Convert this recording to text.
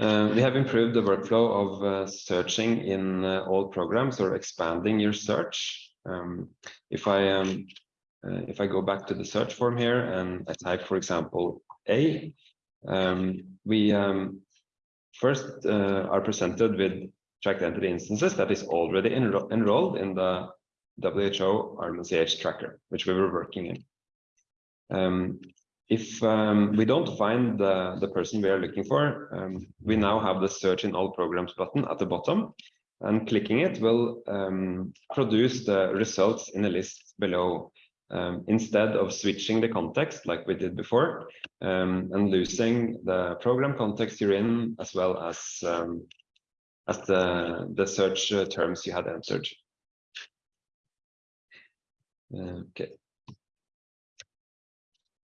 Uh, we have improved the workflow of uh, searching in uh, all programs or expanding your search. Um, if I um, uh, if I go back to the search form here and I type, for example, A, um, we um, first uh, are presented with tracked entity instances that is already enro enrolled in the WHO RMNCH tracker, which we were working in. If um, we don't find the, the person we are looking for, um, we now have the search in all programs button at the bottom and clicking it will um, produce the results in a list below um, instead of switching the context like we did before um, and losing the program context you're in as well as um, as the, the search uh, terms you had entered. Okay.